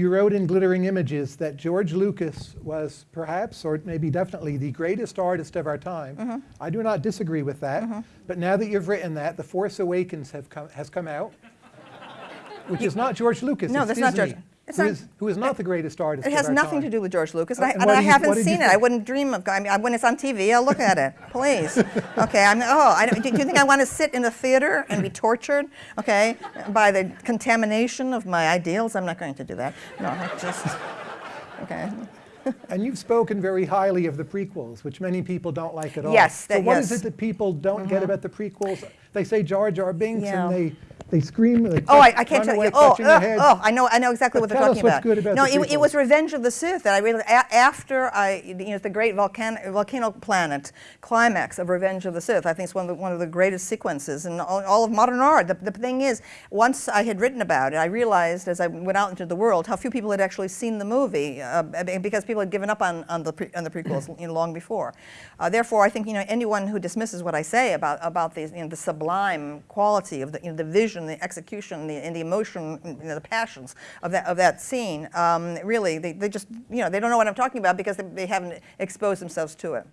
You wrote in Glittering Images that George Lucas was perhaps, or maybe definitely, the greatest artist of our time. Mm-hmm. I do not disagree with that. But now that you've written that, The Force Awakens have come, has come out, which is not George Lucas. No, that's not Disney, George- who is- who is not the greatest artist It has nothing time. to do with George Lucas, Uh, I, and and I you- haven't what seen it. I wouldn't dream of. I mean, when it's on TV, I'll look at it. Please, okay. I'm. Oh, I, don't- do you think I want to sit in a theater and be tortured? Okay, by the contamination of my ideals? I'm not going to do that. No, I just. Okay. And you've spoken very highly of the prequels, which many people don't like at all. Yes, So that- what is yes. Mm-hmm. it that people don't get about the prequels? They say Jar Jar Binks Yeah. and they, they scream. They Oh, I, I can't tell away you. Oh, their oh, I know, I know exactly But what they're talking about. good about no, it, it was. Revenge of the Sith that I really a, after I, you know, the great volcano, volcano planet climax of Revenge of the Sith. I think it's one of the, one of the greatest sequences in all, all of modern art. The, the thing is, once I had written about it, I realized as I went out into the world how few people had actually seen the movie uh, because people had given up on, on the pre, on the prequels you know, long before. Uh, therefore, I think you know anyone who dismisses what I say about about these, you know, the sublime quality of the, you know, the vision, the execution, the, and the emotion, know, the passions of that of that scene, um, really, they, they just you know they don't know what I'm talking about because they, they haven't exposed themselves to it.